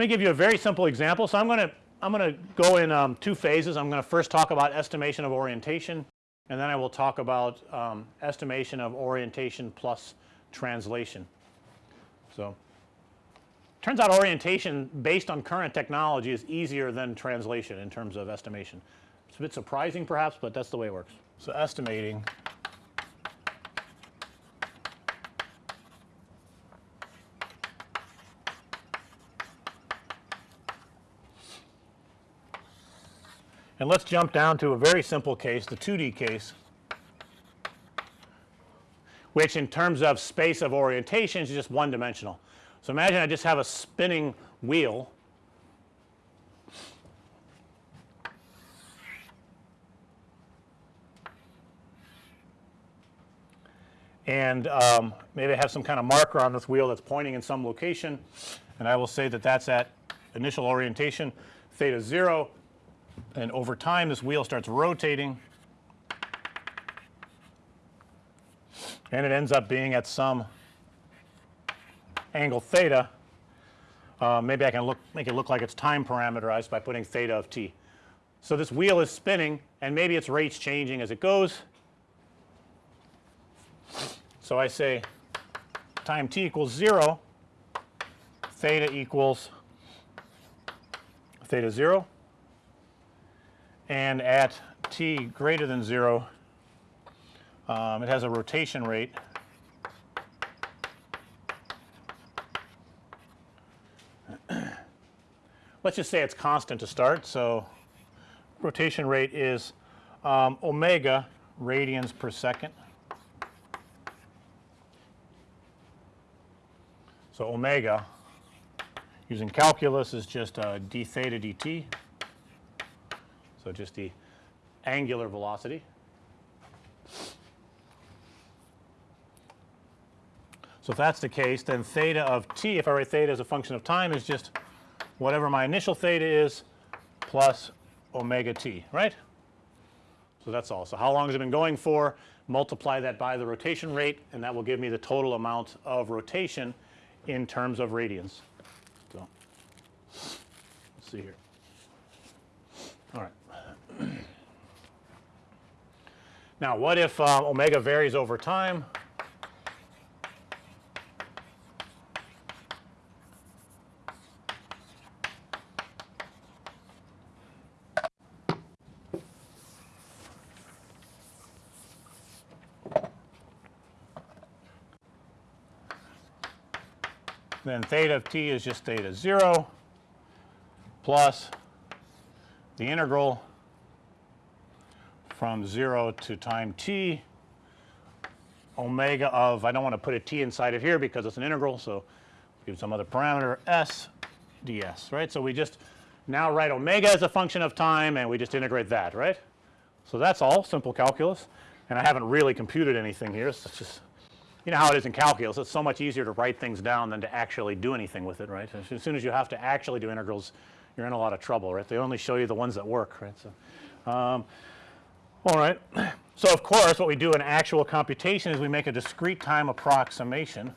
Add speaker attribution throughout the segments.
Speaker 1: Let me give you a very simple example. So, I'm going to I'm going to go in um, two phases. I'm going to first talk about estimation of orientation and then I will talk about um, estimation of orientation plus translation. So, turns out orientation based on current technology is easier than translation in terms of estimation. It's a bit surprising perhaps, but that's the way it works. So, estimating And let's jump down to a very simple case, the 2D case, which in terms of space of orientation is just one dimensional. So, imagine I just have a spinning wheel and um, maybe I have some kind of marker on this wheel that's pointing in some location and I will say that that's at initial orientation theta 0 and over time this wheel starts rotating and it ends up being at some angle theta. Uh, maybe I can look make it look like it's time parameterized by putting theta of t. So, this wheel is spinning and maybe its rates changing as it goes. So, I say time t equals 0 theta equals theta 0 and at t greater than 0 um, it has a rotation rate let's just say it's constant to start. So, rotation rate is um, omega radians per second. So, omega using calculus is just uh, d theta dt. So, just the angular velocity. So, if that's the case then theta of t if I write theta as a function of time is just whatever my initial theta is plus omega t right. So, that's all. So, how long has it been going for multiply that by the rotation rate and that will give me the total amount of rotation in terms of radians. So, let's see here. All right. Now, what if uh, omega varies over time? Then theta of t is just theta 0 plus the integral from 0 to time t omega of I don't want to put a t inside of here because it's an integral. So, give some other parameter s ds right. So, we just now write omega as a function of time and we just integrate that right. So, that's all simple calculus and I haven't really computed anything here. So, it's just you know how it is in calculus it's so much easier to write things down than to actually do anything with it right. As soon as you have to actually do integrals you're in a lot of trouble right. They only show you the ones that work right. So, um, all right. So, of course, what we do in actual computation is we make a discrete time approximation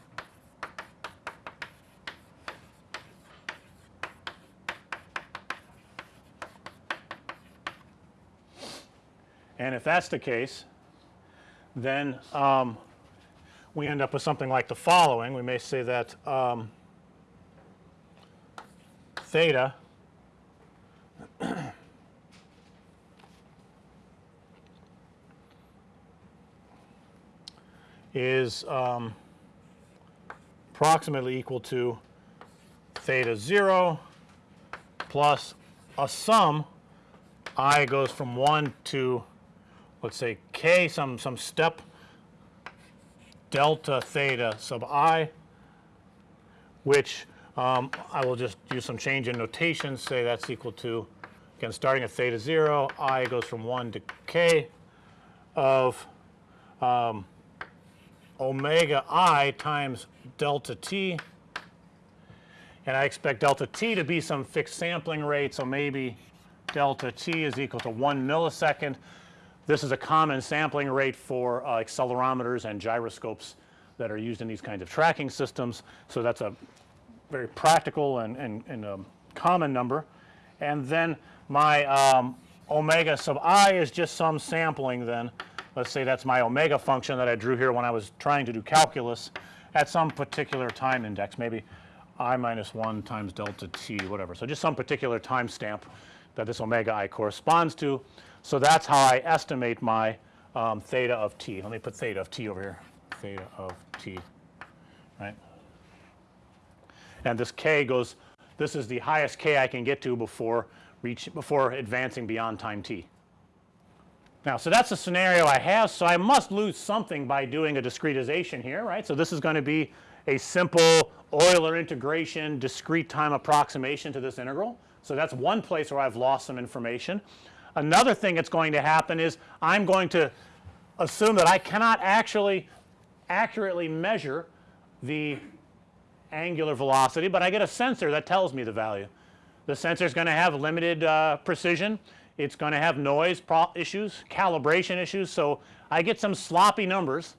Speaker 1: and if that's the case then um, we end up with something like the following. We may say that um, theta is um, approximately equal to theta 0 plus a sum i goes from 1 to let's say k some some step delta theta sub i which um, I will just use some change in notation say that's equal to again starting at theta 0 i goes from 1 to k of um, omega i times delta t and I expect delta t to be some fixed sampling rate. So, maybe delta t is equal to 1 millisecond. This is a common sampling rate for uh, accelerometers and gyroscopes that are used in these kinds of tracking systems. So, that's a very practical and, and, and um, common number. And then my um, omega sub i is just some sampling then. Let's say that's my omega function that I drew here when I was trying to do calculus at some particular time index, maybe i minus 1 times delta t whatever. So, just some particular time stamp that this omega i corresponds to. So, that's how I estimate my um, theta of t. Let me put theta of t over here, theta of t, right. And this k goes this is the highest k I can get to before reach before advancing beyond time t. Now, so that's a scenario I have. So, I must lose something by doing a discretization here right. So, this is going to be a simple Euler integration discrete time approximation to this integral. So, that's one place where I've lost some information. Another thing that's going to happen is I'm going to assume that I cannot actually accurately measure the angular velocity, but I get a sensor that tells me the value. The sensor is going to have limited uh, precision. It's going to have noise issues, calibration issues. So, I get some sloppy numbers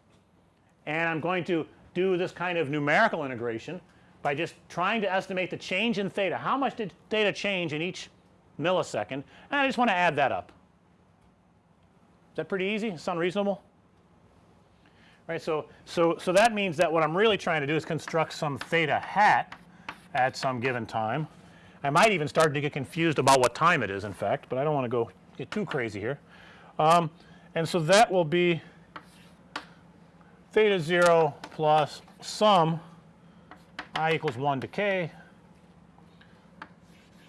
Speaker 1: and I'm going to do this kind of numerical integration by just trying to estimate the change in theta. How much did theta change in each millisecond? And I just want to add that up. Is that pretty easy? Sound reasonable? Right. So, so, so that means that what I'm really trying to do is construct some theta hat at some given time. I might even start to get confused about what time it is in fact, but I don't want to go get too crazy here. Um, and so that will be theta 0 plus sum i equals 1 to k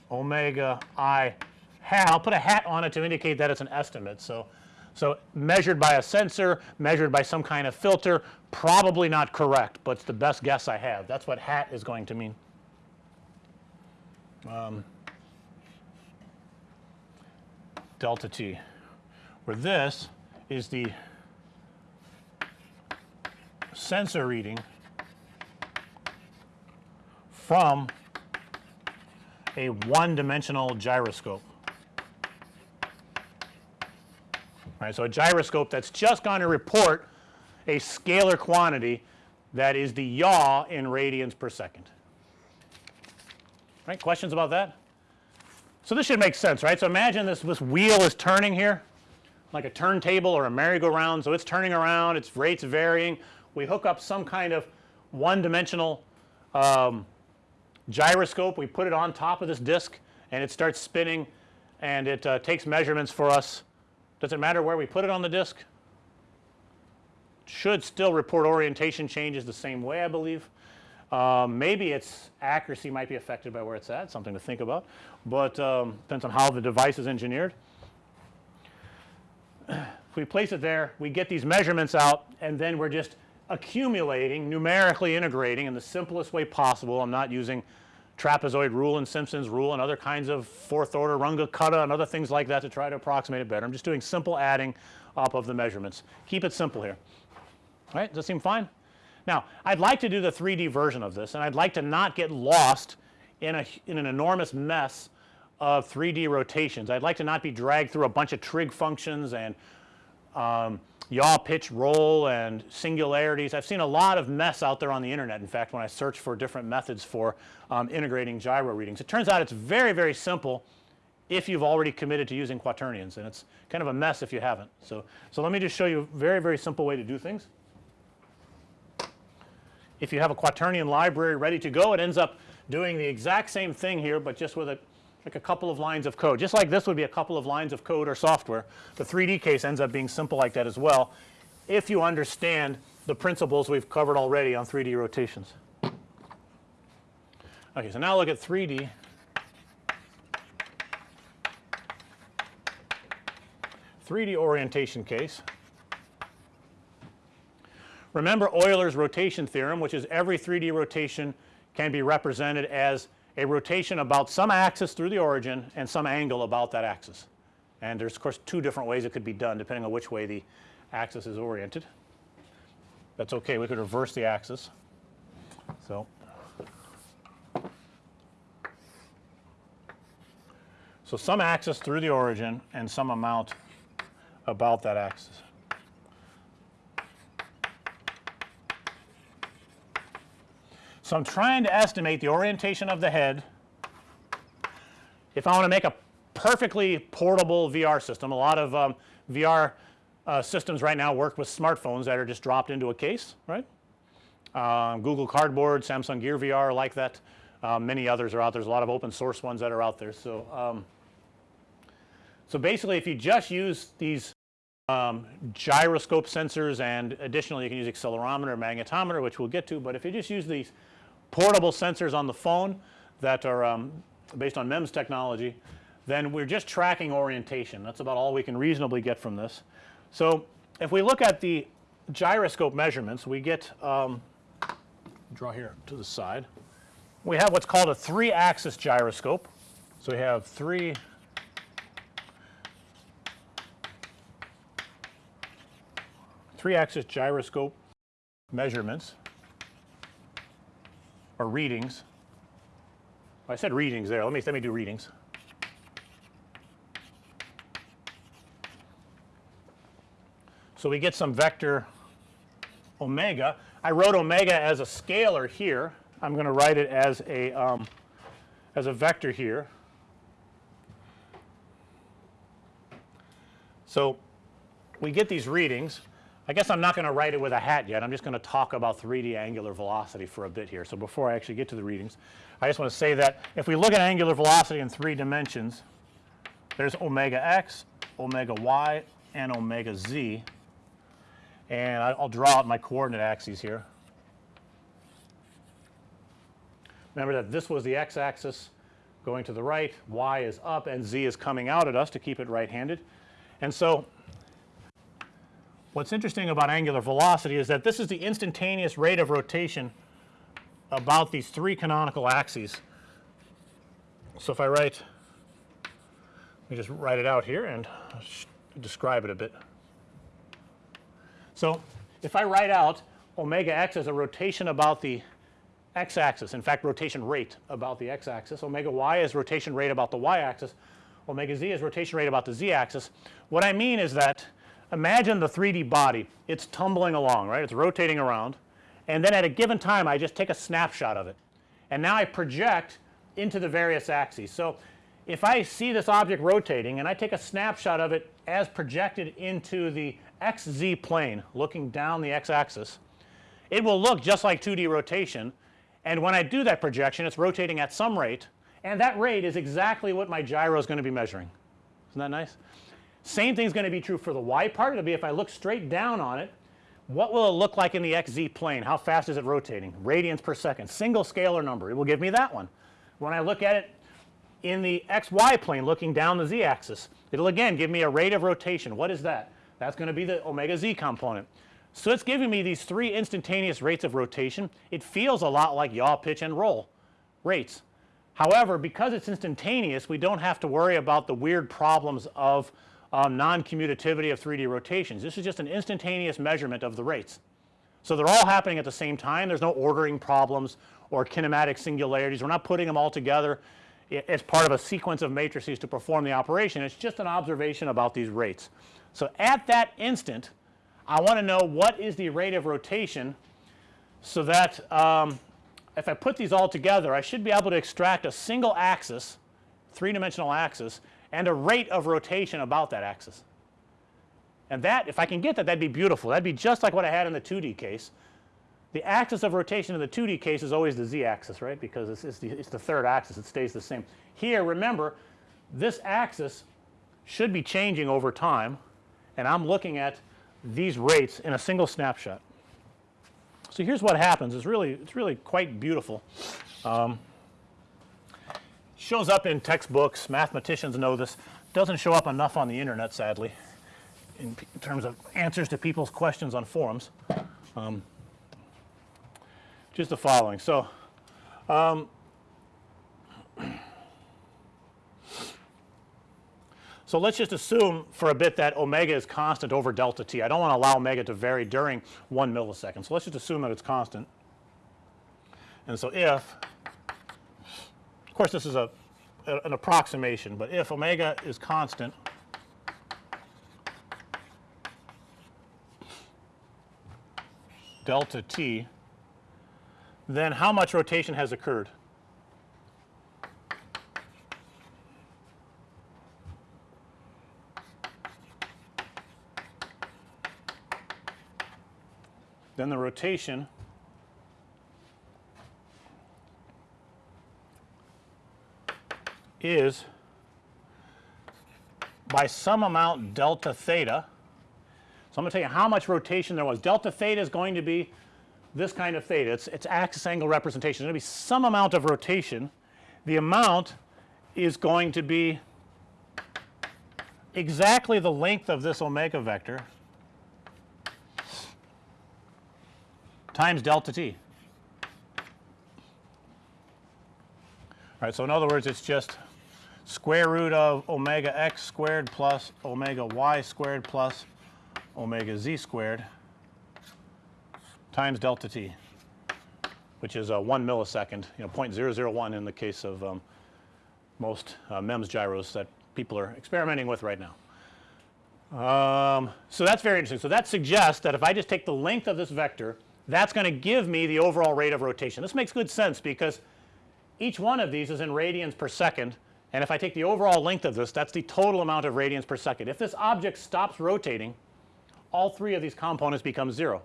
Speaker 1: omega i hat. I'll put a hat on it to indicate that it's an estimate. So, so measured by a sensor, measured by some kind of filter, probably not correct, but it's the best guess I have. That's what hat is going to mean. Um, delta t, where this is the sensor reading from a one dimensional gyroscope. Right, so a gyroscope that's just going to report a scalar quantity that is the yaw in radians per second. Right, questions about that? So this should make sense, right? So imagine this this wheel is turning here like a turntable or a merry-go-round. So it's turning around, its rates varying. We hook up some kind of one dimensional um, gyroscope. We put it on top of this disc and it starts spinning and it uh, takes measurements for us. Does it matter where we put it on the disc? Should still report orientation changes the same way I believe. Um, maybe its accuracy might be affected by where it's at something to think about, but um, depends on how the device is engineered. If we place it there we get these measurements out and then we're just accumulating numerically integrating in the simplest way possible. I'm not using trapezoid rule and Simpson's rule and other kinds of fourth order Runge-Kutta and other things like that to try to approximate it better. I'm just doing simple adding up of the measurements. Keep it simple here. All right, does that seem fine? Now, I'd like to do the 3D version of this and I'd like to not get lost in a in an enormous mess of 3D rotations. I'd like to not be dragged through a bunch of trig functions and um, yaw pitch roll and singularities. I've seen a lot of mess out there on the internet in fact when I search for different methods for um, integrating gyro readings. It turns out it's very very simple if you've already committed to using quaternions and it's kind of a mess if you haven't. So, so let me just show you a very very simple way to do things. If you have a quaternion library ready to go it ends up doing the exact same thing here, but just with a like a couple of lines of code just like this would be a couple of lines of code or software. The 3D case ends up being simple like that as well if you understand the principles we've covered already on 3D rotations. Okay, so now look at 3D. Three D orientation case. Remember Euler's rotation theorem which is every 3D rotation can be represented as a rotation about some axis through the origin and some angle about that axis. And there's of course two different ways it could be done depending on which way the axis is oriented. That's okay. We could reverse the axis. So, so some axis through the origin and some amount about that axis. So I'm trying to estimate the orientation of the head if I want to make a perfectly portable VR system. A lot of um, VR uh, systems right now work with smartphones that are just dropped into a case, right. Um, Google Cardboard, Samsung Gear VR like that. Um, many others are out. There's a lot of open source ones that are out there. So, um, so basically if you just use these um, gyroscope sensors and additionally you can use accelerometer, magnetometer which we'll get to, but if you just use these portable sensors on the phone that are um, based on MEMS technology, then we're just tracking orientation. That's about all we can reasonably get from this. So, if we look at the gyroscope measurements, we get um, draw here to the side. We have what's called a 3 axis gyroscope. So, we have 3 3 axis gyroscope measurements or readings. I said readings there. Let me let me do readings. So we get some vector omega. I wrote omega as a scalar here. I'm going to write it as a um, as a vector here. So we get these readings. I guess I'm not going to write it with a hat yet. I'm just going to talk about 3D angular velocity for a bit here. So before I actually get to the readings, I just want to say that if we look at angular velocity in three dimensions, there's omega x, omega y, and omega z. And I'll draw out my coordinate axes here. Remember that this was the x axis going to the right, y is up and z is coming out at us to keep it right handed. And so what's interesting about angular velocity is that this is the instantaneous rate of rotation about these three canonical axes. So if I write let me just write it out here and describe it a bit. So if I write out omega x as a rotation about the x axis in fact rotation rate about the x axis, omega y is rotation rate about the y axis, omega z is rotation rate about the z axis. What I mean is that imagine the 3D body it's tumbling along right it's rotating around and then at a given time I just take a snapshot of it and now I project into the various axes. So, if I see this object rotating and I take a snapshot of it as projected into the xz plane looking down the x axis, it will look just like 2D rotation and when I do that projection it's rotating at some rate and that rate is exactly what my gyro is going to be measuring. Isn't that nice? Same thing is going to be true for the y part. It'll be if I look straight down on it, what will it look like in the xz plane? How fast is it rotating? Radians per second, single scalar number. It will give me that one. When I look at it in the xy plane looking down the z axis, it'll again give me a rate of rotation. What is that? That's going to be the omega z component. So it's giving me these three instantaneous rates of rotation. It feels a lot like yaw, pitch and roll rates. However, because it's instantaneous we don't have to worry about the weird problems of um, non-commutativity of 3D rotations. This is just an instantaneous measurement of the rates. So they're all happening at the same time. There's no ordering problems or kinematic singularities. We're not putting them all together as part of a sequence of matrices to perform the operation. It's just an observation about these rates. So at that instant I want to know what is the rate of rotation so that um, if I put these all together I should be able to extract a single axis, 3 dimensional axis and a rate of rotation about that axis. And that if I can get that that'd be beautiful. That'd be just like what I had in the 2D case. The axis of rotation in the 2D case is always the z axis right because it's, it's, the, it's the third axis it stays the same. Here remember this axis should be changing over time and I'm looking at these rates in a single snapshot. So here's what happens it's really it's really quite beautiful. Um, shows up in textbooks mathematicians know this doesn't show up enough on the internet sadly in, in terms of answers to people's questions on forums. Um, just the following. So, um, so let's just assume for a bit that omega is constant over delta t. I don't want to allow omega to vary during 1 millisecond. So let's just assume that it's constant. And so if course, this is a, a an approximation, but if omega is constant delta t, then how much rotation has occurred? Then the rotation is by some amount delta theta. So, I'm going to tell you how much rotation there was. Delta theta is going to be this kind of theta. It's, it's axis angle representation. There's going to be some amount of rotation. The amount is going to be exactly the length of this omega vector times delta t. All right, so in other words, it's just square root of omega x squared plus omega y squared plus omega z squared times delta t, which is a 1 millisecond, you know 0.001 in the case of um, most uh, MEMS gyros that people are experimenting with right now. Um, so that's very interesting. So that suggests that if I just take the length of this vector, that's going to give me the overall rate of rotation. This makes good sense because each one of these is in radians per second and if I take the overall length of this that's the total amount of radians per second. If this object stops rotating all three of these components become 0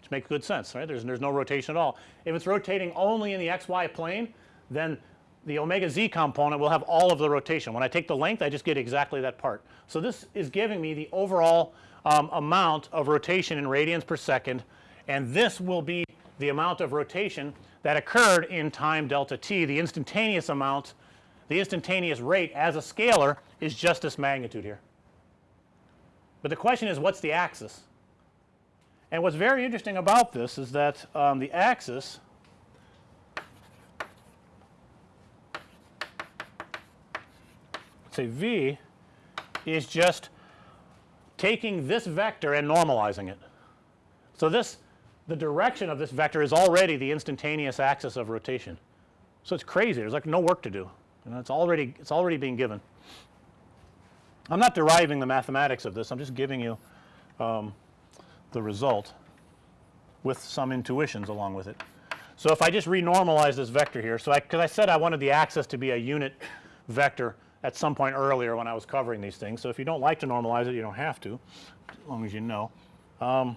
Speaker 1: which makes good sense right. There's, there's no rotation at all. If it's rotating only in the xy plane then the omega z component will have all of the rotation. When I take the length I just get exactly that part. So, this is giving me the overall um, amount of rotation in radians per second and this will be the amount of rotation that occurred in time delta t the instantaneous amount the instantaneous rate as a scalar is just this magnitude here. But the question is what's the axis? And what's very interesting about this is that um, the axis say V is just taking this vector and normalizing it. So, this the direction of this vector is already the instantaneous axis of rotation. So, it's crazy there's like no work to do you know it's already it's already being given. I'm not deriving the mathematics of this I'm just giving you um, the result with some intuitions along with it. So, if I just renormalize this vector here so I because I said I wanted the axis to be a unit vector at some point earlier when I was covering these things. So, if you don't like to normalize it you don't have to as long as you know. Um,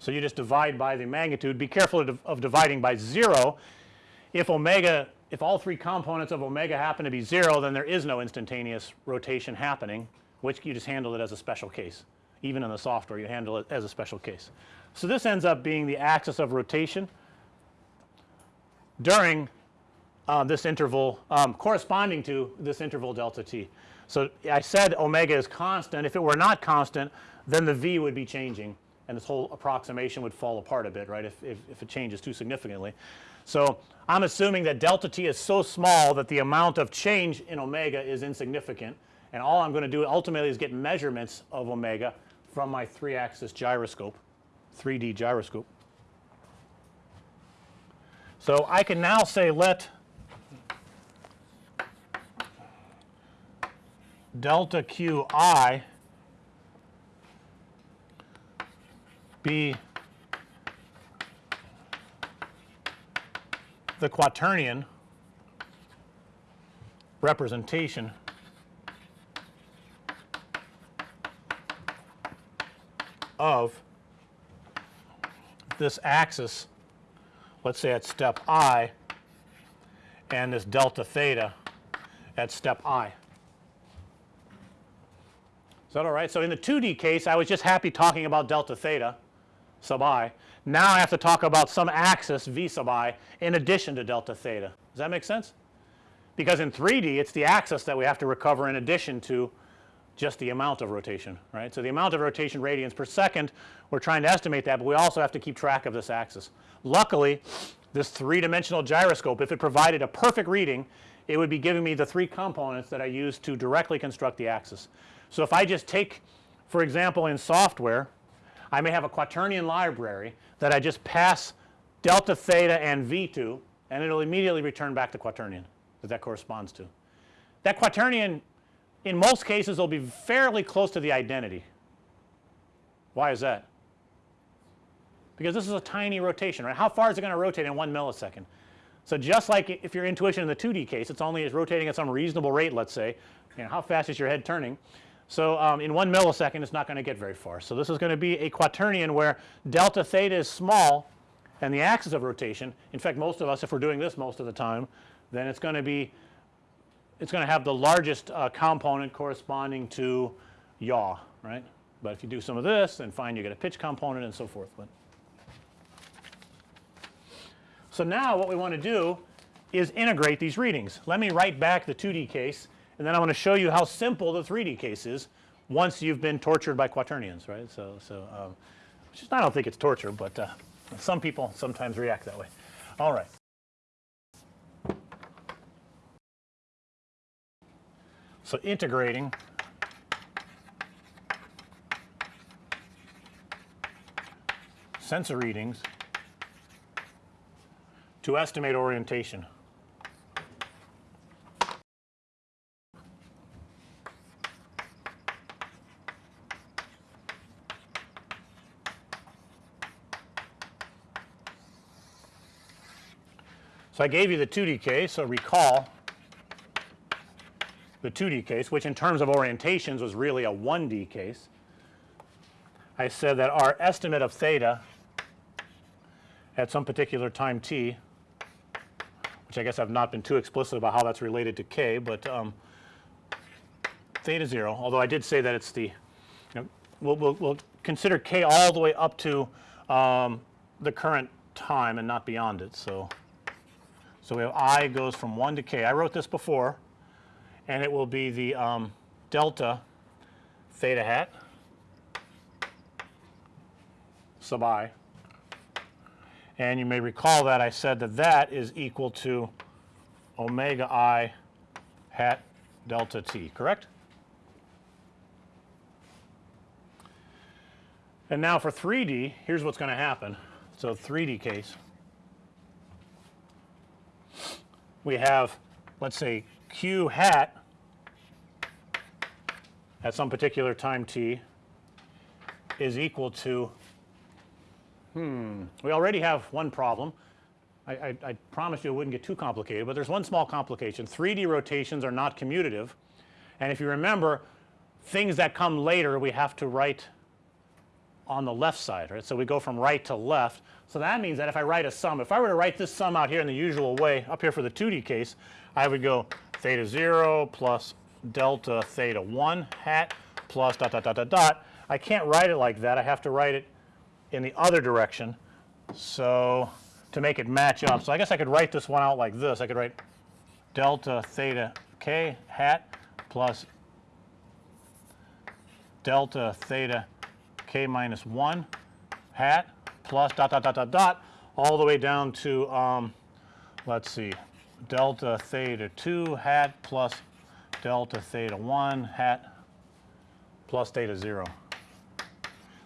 Speaker 1: So, you just divide by the magnitude. Be careful of, dividing by 0. If omega if all three components of omega happen to be 0 then there is no instantaneous rotation happening which you just handle it as a special case. Even in the software you handle it as a special case. So, this ends up being the axis of rotation during uh, this interval um, corresponding to this interval delta t. So, I said omega is constant if it were not constant then the V would be changing and this whole approximation would fall apart a bit right if, if, if it changes too significantly. So, I'm assuming that delta t is so small that the amount of change in omega is insignificant and all I'm going to do ultimately is get measurements of omega from my 3 axis gyroscope 3D gyroscope. So, I can now say let delta q i be the quaternion representation of this axis let's say at step i and this delta theta at step i. Is that all right? So, in the 2D case I was just happy talking about delta theta sub i. Now I have to talk about some axis v sub i in addition to delta theta. Does that make sense? Because in 3D it's the axis that we have to recover in addition to just the amount of rotation right. So, the amount of rotation radians per second we're trying to estimate that, but we also have to keep track of this axis. Luckily this 3 dimensional gyroscope if it provided a perfect reading it would be giving me the 3 components that I use to directly construct the axis. So, if I just take for example in software I may have a quaternion library that I just pass delta theta and V to and it will immediately return back the quaternion that that corresponds to. That quaternion in most cases will be fairly close to the identity Why is that? Because this is a tiny rotation, right? How far is it going to rotate in 1 millisecond? So, just like if your intuition in the 2D case, it's only is rotating at some reasonable rate, let's say, you know, how fast is your head turning? So, um, in 1 millisecond it's not going to get very far. So, this is going to be a quaternion where delta theta is small and the axis of rotation, in fact most of us if we're doing this most of the time, then it's going to be it's going to have the largest uh, component corresponding to yaw, right. But if you do some of this then fine you get a pitch component and so forth. But so now what we want to do is integrate these readings. Let me write back the 2D case and then I want to show you how simple the 3D case is once you've been tortured by quaternions, right. So, so um, which is I don't think it's torture, but uh, some people sometimes react that way. All right. So, integrating sensor readings to estimate orientation. So, I gave you the 2D case. So, recall the 2D case which in terms of orientations was really a 1D case. I said that our estimate of theta at some particular time t which I guess I've not been too explicit about how that's related to k, but um, theta 0 although I did say that it's the you know we'll, we'll, we'll consider k all the way up to um, the current time and not beyond it. So, so we have i goes from 1 to k. I wrote this before and it will be the um, delta theta hat sub i. And you may recall that I said that that is equal to omega i hat delta t, correct? And now for 3D, here's what's going to happen. So 3D case, we have let's say q hat at some particular time t is equal to hmm we already have one problem. I, I, I you it wouldn't get too complicated, but there's one small complication 3D rotations are not commutative and if you remember things that come later we have to write on the left side right. So, we go from right to left. So, that means that if I write a sum if I were to write this sum out here in the usual way up here for the 2D case I would go theta 0 plus delta theta 1 hat plus dot dot dot dot dot. I can't write it like that I have to write it in the other direction. So, to make it match up. So, I guess I could write this one out like this I could write delta theta k hat plus delta theta k minus 1 hat plus dot dot dot dot dot all the way down to um, let's see delta theta 2 hat plus delta theta 1 hat plus theta 0.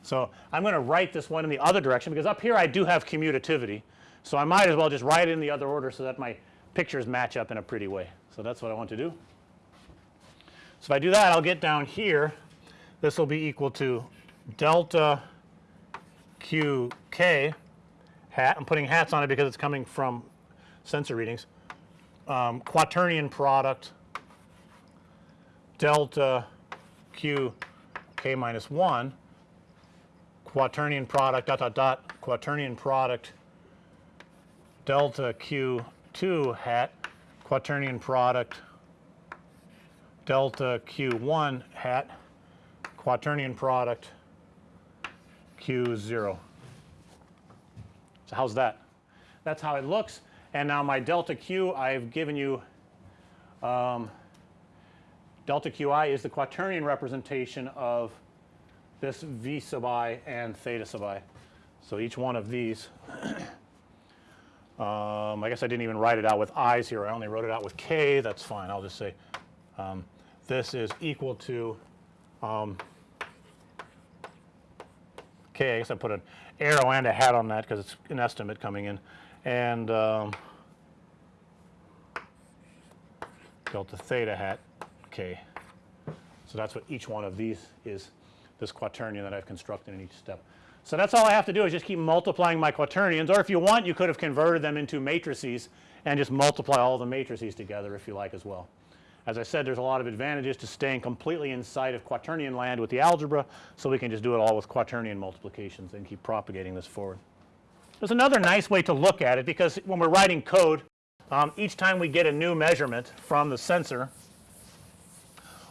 Speaker 1: So, I'm going to write this one in the other direction because up here I do have commutativity. So, I might as well just write it in the other order so that my pictures match up in a pretty way. So, that's what I want to do. So, if I do that I'll get down here this will be equal to delta q k hat I'm putting hats on it because it's coming from sensor readings. Um, quaternion product delta q k minus 1 quaternion product dot dot dot quaternion product delta q 2 hat quaternion product delta q 1 hat quaternion product q is 0. So, how's that? That's how it looks and now my delta q I've given you um, delta qi is the quaternion representation of this v sub i and theta sub i. So, each one of these um, I guess I didn't even write it out with i's here I only wrote it out with k that's fine I'll just say um, this is equal to um, I guess I put an arrow and a hat on that because it's an estimate coming in and um, delta theta hat k. So, that's what each one of these is. this quaternion that I've constructed in each step. So that's all I have to do is just keep multiplying my quaternions or if you want you could have converted them into matrices and just multiply all the matrices together if you like as well. As I said there's a lot of advantages to staying completely inside of quaternion land with the algebra. So, we can just do it all with quaternion multiplications and keep propagating this forward. There's another nice way to look at it because when we're writing code um, each time we get a new measurement from the sensor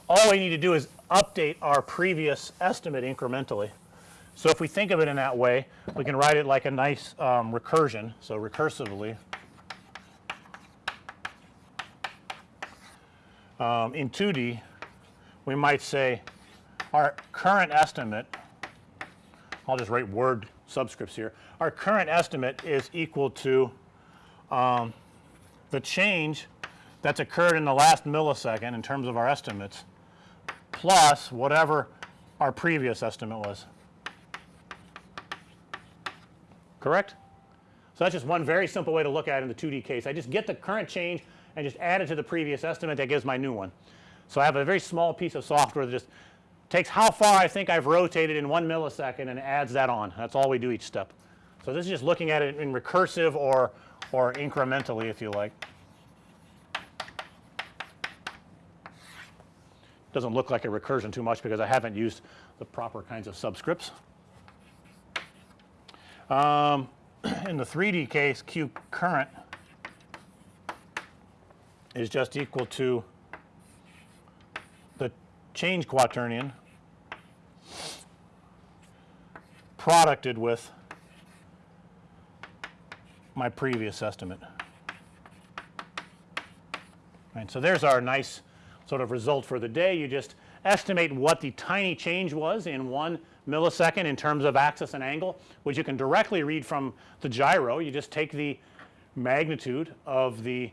Speaker 1: all we need to do is update our previous estimate incrementally. So, if we think of it in that way we can write it like a nice um, recursion. So, recursively um, in 2D we might say our current estimate I'll just write word subscripts here. Our current estimate is equal to um, the change that's occurred in the last millisecond in terms of our estimates plus whatever our previous estimate was. Correct? So, that's just one very simple way to look at it in the 2D case. I just get the current change and just add it to the previous estimate that gives my new one. So, I have a very small piece of software that just takes how far I think I've rotated in 1 millisecond and adds that on. That's all we do each step. So, this is just looking at it in recursive or or incrementally if you like. Doesn't look like a recursion too much because I haven't used the proper kinds of subscripts. Um, in the 3D case Q current is just equal to the change quaternion producted with my previous estimate. Right. So, there's our nice sort of result for the day. You just estimate what the tiny change was in 1 millisecond in terms of axis and angle which you can directly read from the gyro. You just take the magnitude of the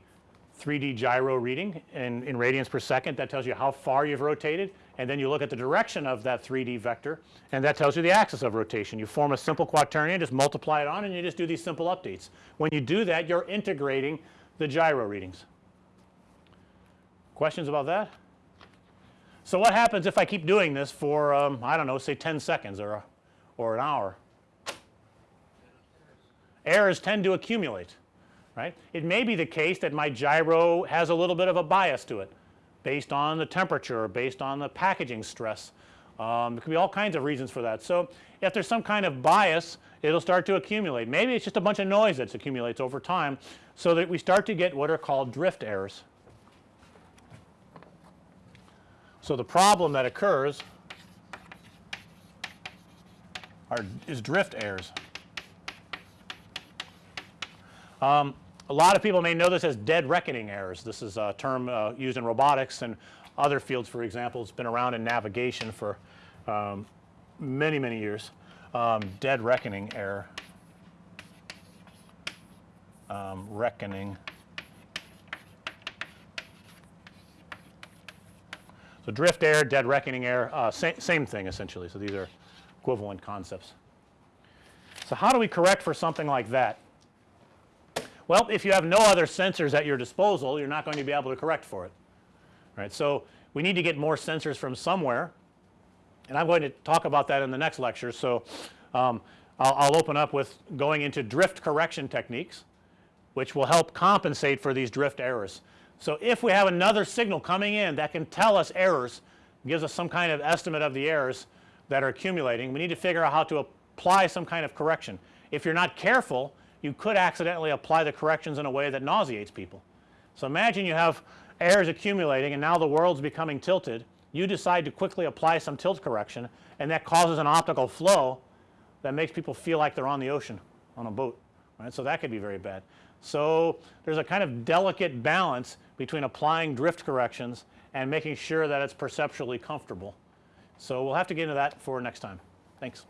Speaker 1: 3D gyro reading in, in radians per second that tells you how far you've rotated and then you look at the direction of that 3D vector and that tells you the axis of rotation. You form a simple quaternion just multiply it on and you just do these simple updates. When you do that you're integrating the gyro readings. Questions about that? So, what happens if I keep doing this for um, I don't know say 10 seconds or, or an hour? Errors tend to accumulate right. It may be the case that my gyro has a little bit of a bias to it based on the temperature or based on the packaging stress. Um, there could be all kinds of reasons for that. So, if there's some kind of bias it will start to accumulate. Maybe it's just a bunch of noise that accumulates over time. So, that we start to get what are called drift errors. So, the problem that occurs are is drift errors. Um, a lot of people may know this as dead reckoning errors. This is a term uh, used in robotics and other fields for example. It's been around in navigation for um, many, many years. Um, dead reckoning error, um, reckoning So, drift error, dead reckoning error, uh, sa same thing essentially. So, these are equivalent concepts. So, how do we correct for something like that? Well, if you have no other sensors at your disposal, you're not going to be able to correct for it, right. So, we need to get more sensors from somewhere and I'm going to talk about that in the next lecture. So, um, I'll, I'll open up with going into drift correction techniques which will help compensate for these drift errors. So, if we have another signal coming in that can tell us errors gives us some kind of estimate of the errors that are accumulating we need to figure out how to apply some kind of correction. If you're not careful you could accidentally apply the corrections in a way that nauseates people. So, imagine you have errors accumulating and now the world's becoming tilted you decide to quickly apply some tilt correction and that causes an optical flow that makes people feel like they're on the ocean on a boat right. So, that could be very bad. So, there's a kind of delicate balance between applying drift corrections and making sure that it's perceptually comfortable. So, we'll have to get into that for next time. Thanks.